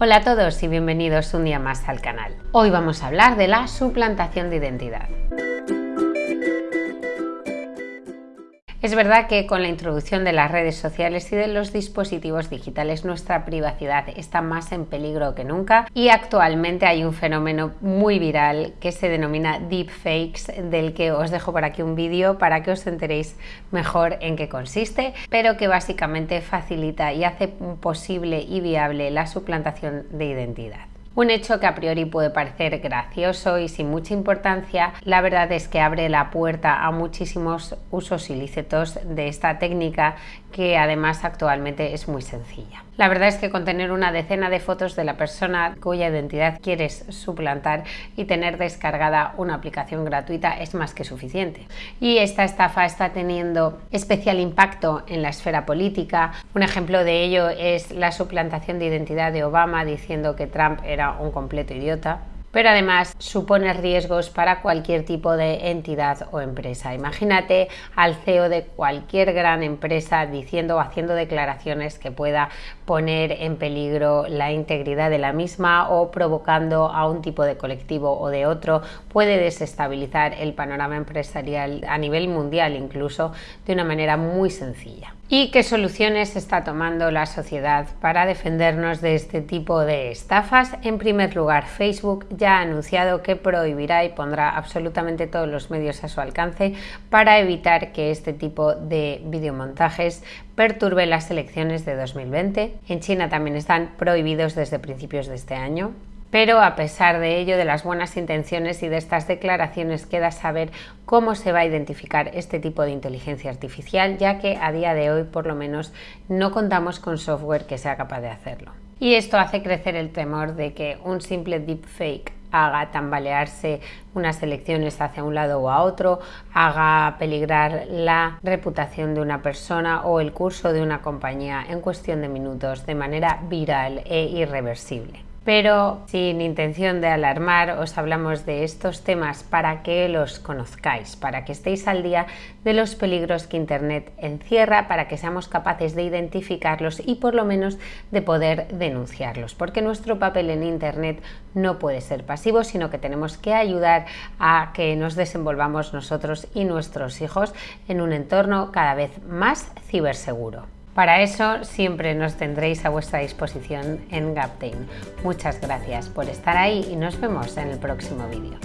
Hola a todos y bienvenidos un día más al canal. Hoy vamos a hablar de la suplantación de identidad. Es verdad que con la introducción de las redes sociales y de los dispositivos digitales nuestra privacidad está más en peligro que nunca y actualmente hay un fenómeno muy viral que se denomina deepfakes del que os dejo por aquí un vídeo para que os enteréis mejor en qué consiste, pero que básicamente facilita y hace posible y viable la suplantación de identidad. Un hecho que a priori puede parecer gracioso y sin mucha importancia, la verdad es que abre la puerta a muchísimos usos ilícitos de esta técnica que además actualmente es muy sencilla. La verdad es que con tener una decena de fotos de la persona cuya identidad quieres suplantar y tener descargada una aplicación gratuita es más que suficiente. Y esta estafa está teniendo especial impacto en la esfera política. Un ejemplo de ello es la suplantación de identidad de Obama diciendo que Trump era un completo idiota pero además supone riesgos para cualquier tipo de entidad o empresa. Imagínate al CEO de cualquier gran empresa diciendo o haciendo declaraciones que pueda poner en peligro la integridad de la misma o provocando a un tipo de colectivo o de otro, puede desestabilizar el panorama empresarial a nivel mundial incluso de una manera muy sencilla. ¿Y qué soluciones está tomando la sociedad para defendernos de este tipo de estafas? En primer lugar, Facebook ya ha anunciado que prohibirá y pondrá absolutamente todos los medios a su alcance para evitar que este tipo de videomontajes perturbe las elecciones de 2020. En China también están prohibidos desde principios de este año. Pero a pesar de ello, de las buenas intenciones y de estas declaraciones, queda saber cómo se va a identificar este tipo de inteligencia artificial, ya que a día de hoy por lo menos no contamos con software que sea capaz de hacerlo. Y esto hace crecer el temor de que un simple deepfake haga tambalearse unas elecciones hacia un lado o a otro, haga peligrar la reputación de una persona o el curso de una compañía en cuestión de minutos de manera viral e irreversible pero sin intención de alarmar os hablamos de estos temas para que los conozcáis, para que estéis al día de los peligros que Internet encierra, para que seamos capaces de identificarlos y por lo menos de poder denunciarlos, porque nuestro papel en Internet no puede ser pasivo, sino que tenemos que ayudar a que nos desenvolvamos nosotros y nuestros hijos en un entorno cada vez más ciberseguro. Para eso siempre nos tendréis a vuestra disposición en Gaptain. Muchas gracias por estar ahí y nos vemos en el próximo vídeo.